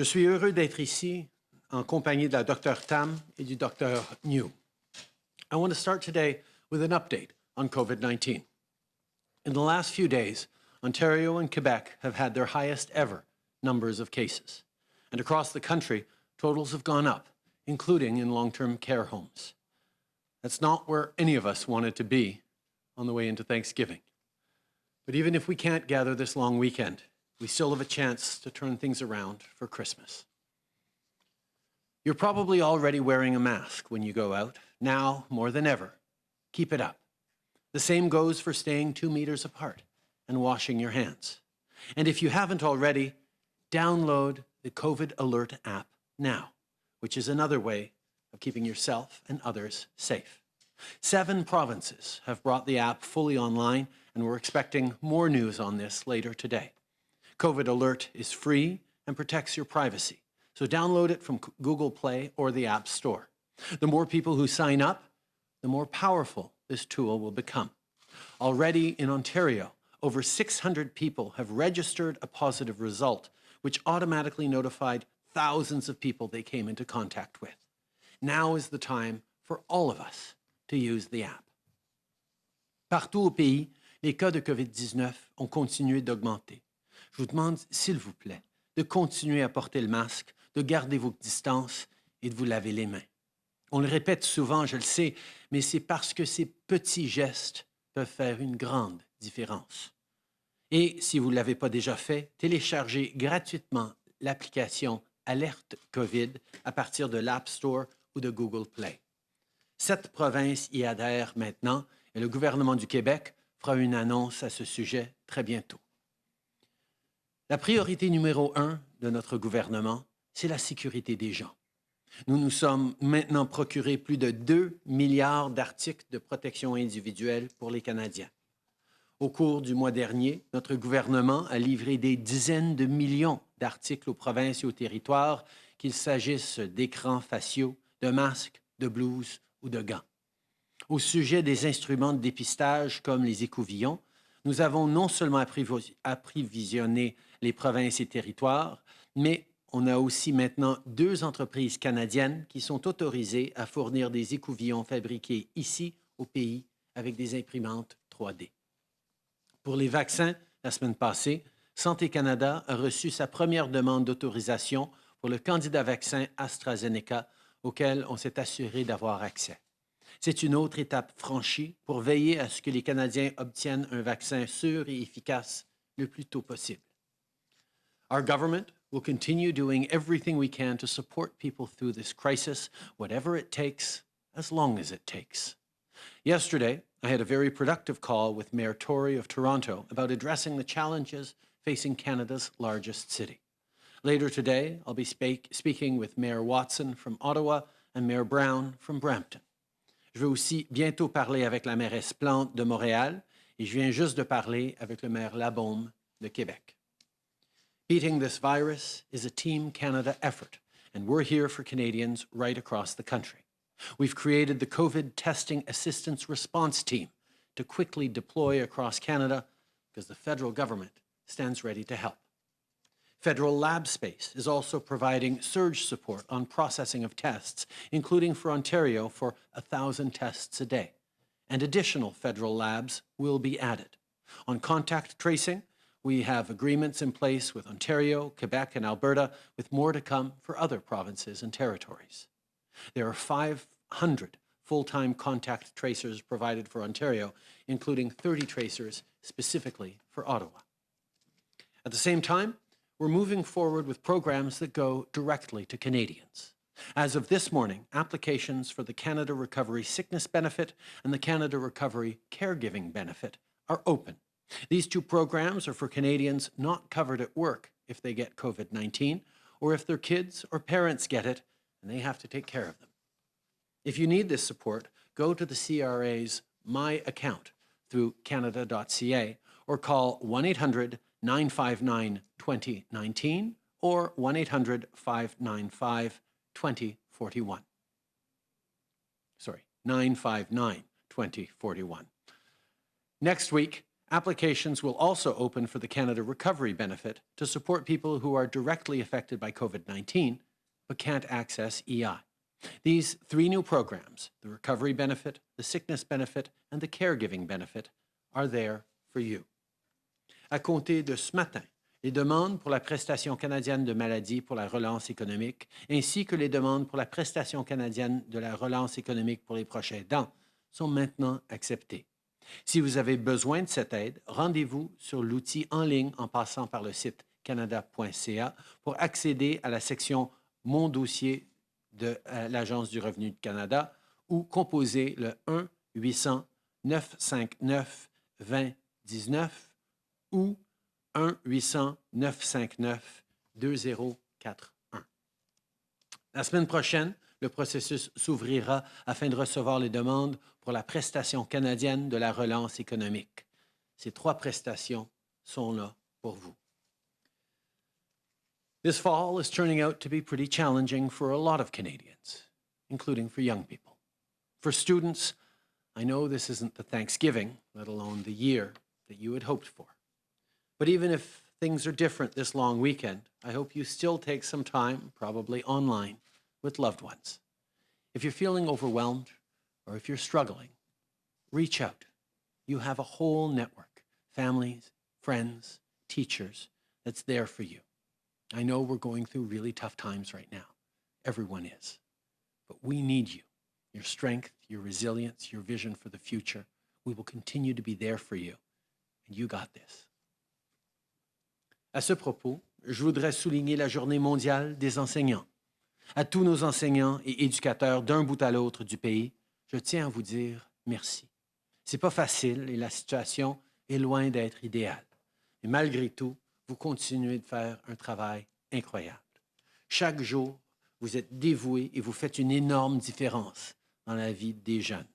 Je suis heureux d'être ici en compagnie de la Dr Tam et du Dr Njoo. I want to start today with an update on COVID-19. In the last few days, Ontario and Quebec have had their highest ever numbers of cases. And across the country, totals have gone up, including in long-term care homes. That's not where any of us wanted to be on the way into Thanksgiving. But even if we can't gather this long weekend, we still have a chance to turn things around for Christmas. You're probably already wearing a mask when you go out, now more than ever. Keep it up. The same goes for staying two meters apart and washing your hands. And if you haven't already, download the COVID Alert app now, which is another way of keeping yourself and others safe. Seven provinces have brought the app fully online, and we're expecting more news on this later today. COVID Alert is free and protects your privacy, so download it from Google Play or the App Store. The more people who sign up, the more powerful this tool will become. Already in Ontario, over 600 people have registered a positive result, which automatically notified thousands of people they came into contact with. Now is the time for all of us to use the app. Partout au pays, les cas de COVID-19 ont continué d'augmenter. Je vous demande, s'il vous plaît, de continuer à porter le masque, de garder vos distances et de vous laver les mains. On le répète souvent, je le sais, mais c'est parce que ces petits gestes peuvent faire une grande différence. Et si vous ne l'avez pas déjà fait, téléchargez gratuitement l'application Alerte COVID à partir de l'App Store ou de Google Play. Sept provinces y adhèrent maintenant et le gouvernement du Québec fera une annonce à ce sujet très bientôt. La priorité numéro un de notre gouvernement, c'est la sécurité des gens. Nous nous sommes maintenant procuré plus de 2 milliards d'articles de protection individuelle pour les Canadiens. Au cours du mois dernier, notre gouvernement a livré des dizaines de millions d'articles aux provinces et aux territoires, qu'il s'agisse d'écrans faciaux, de masques, de blouses ou de gants. Au sujet des instruments de dépistage comme les écouvillons, nous avons non seulement approvisionné les provinces et territoires, mais on a aussi maintenant deux entreprises canadiennes qui sont autorisées à fournir des écouvillons fabriqués ici au pays avec des imprimantes 3D. Pour les vaccins, la semaine passée, Santé Canada a reçu sa première demande d'autorisation pour le candidat vaccin AstraZeneca auquel on s'est assuré d'avoir accès. C'est une autre étape franchie pour veiller à ce que les Canadiens obtiennent un vaccin sûr et efficace le plus tôt possible. Our government will continue doing everything we can to support people through this crisis, whatever it takes, as long as it takes. Yesterday, I had a very productive call with Mayor Tory of Toronto about addressing the challenges facing Canada's largest city. Later today, I'll be speak speaking with Mayor Watson from Ottawa and Mayor Brown from Brampton. Je vais aussi bientôt parler avec la mairesse Plante de Montréal et je viens juste de parler avec le maire Labeaume de Québec. Beating this virus is a Team Canada effort, and we're here for Canadians right across the country. We've created the COVID Testing Assistance Response Team to quickly deploy across Canada because the federal government stands ready to help. Federal lab space is also providing surge support on processing of tests, including for Ontario for 1,000 tests a day. And additional federal labs will be added. On contact tracing, we have agreements in place with Ontario, Quebec, and Alberta, with more to come for other provinces and territories. There are 500 full-time contact tracers provided for Ontario, including 30 tracers specifically for Ottawa. At the same time, we're moving forward with programs that go directly to Canadians. As of this morning, applications for the Canada Recovery Sickness Benefit and the Canada Recovery Caregiving Benefit are open. These two programs are for Canadians not covered at work if they get COVID-19 or if their kids or parents get it and they have to take care of them. If you need this support, go to the CRA's My Account through canada.ca or call 1-800-959-2019 or 1-800-595-2041. Sorry, 959-2041. Next week, Applications will also open for the Canada Recovery Benefit to support people who are directly affected by COVID-19 but can't access EI. These three new programs, the Recovery Benefit, the Sickness Benefit, and the Caregiving Benefit, are there for you. À compter de ce matin, les demandes pour la prestation canadienne de maladie pour la relance économique, ainsi que les demandes pour la prestation canadienne de la relance économique pour les prochains aidants, sont maintenant acceptées. Si vous avez besoin de cette aide, rendez-vous sur l'outil en ligne en passant par le site canada.ca pour accéder à la section Mon dossier de euh, l'Agence du revenu du Canada ou composez le 1-800-959-2019 ou 1-800-959-2041. La semaine prochaine, le processus s'ouvrira afin de recevoir les demandes pour la prestation canadienne de la relance économique. Ces trois prestations sont là pour vous. This fall is turning out to be pretty challenging for a lot of Canadians, including for young people. For students, I know this isn't the Thanksgiving, let alone the year that you had hoped for. But even if things are different this long weekend, I hope you still take some time, probably online, with loved ones. If you're feeling overwhelmed or if you're struggling, reach out. You have a whole network, families, friends, teachers, that's there for you. I know we're going through really tough times right now. Everyone is. But we need you, your strength, your resilience, your vision for the future. We will continue to be there for you. And you got this. À ce propos, je voudrais souligner la Journée mondiale des enseignants. À tous nos enseignants et éducateurs d'un bout à l'autre du pays, je tiens à vous dire merci. C'est pas facile et la situation est loin d'être idéale. Mais malgré tout, vous continuez de faire un travail incroyable. Chaque jour, vous êtes dévoués et vous faites une énorme différence dans la vie des jeunes.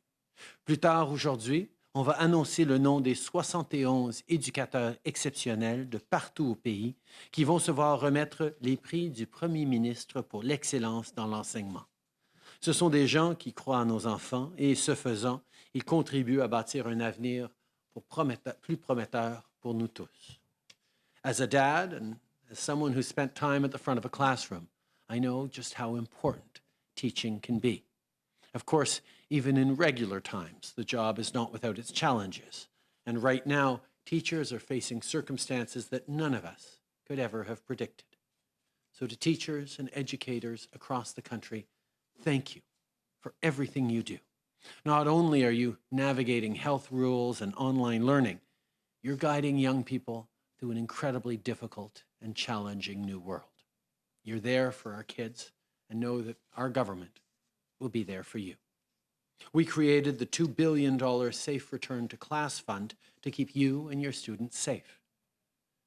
Plus tard aujourd'hui, on va annoncer le nom des 71 éducateurs exceptionnels de partout au pays qui vont se voir remettre les prix du Premier ministre pour l'excellence dans l'enseignement. Ce sont des gens qui croient à nos enfants et, ce faisant, ils contribuent à bâtir un avenir plus prometteur pour nous tous. As a dad and as someone who spent time at the front of a classroom, I know just how important teaching can be. Of course, even in regular times, the job is not without its challenges. And right now, teachers are facing circumstances that none of us could ever have predicted. So to teachers and educators across the country, thank you for everything you do. Not only are you navigating health rules and online learning, you're guiding young people through an incredibly difficult and challenging new world. You're there for our kids and know that our government will be there for you. We created the $2 billion Safe Return to Class Fund to keep you and your students safe.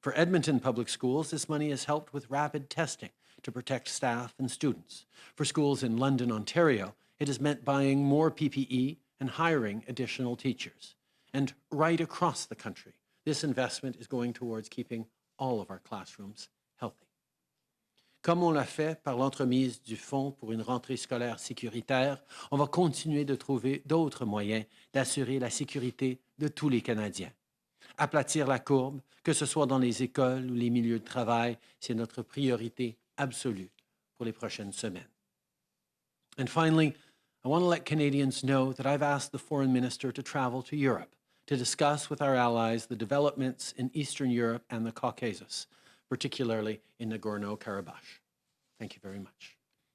For Edmonton Public Schools, this money has helped with rapid testing to protect staff and students. For schools in London, Ontario, it has meant buying more PPE and hiring additional teachers. And right across the country, this investment is going towards keeping all of our classrooms healthy. Comme on l'a fait par l'entremise du Fonds pour une rentrée scolaire sécuritaire, on va continuer de trouver d'autres moyens d'assurer la sécurité de tous les Canadiens. Aplatir la courbe, que ce soit dans les écoles ou les milieux de travail, c'est notre priorité absolue pour les prochaines semaines. And finally, I want to let Canadians know that I've asked the Foreign Minister to travel to Europe to discuss with our allies the developments in Eastern Europe and the Caucasus, particularly in Nagorno-Karabakh. Thank you very much.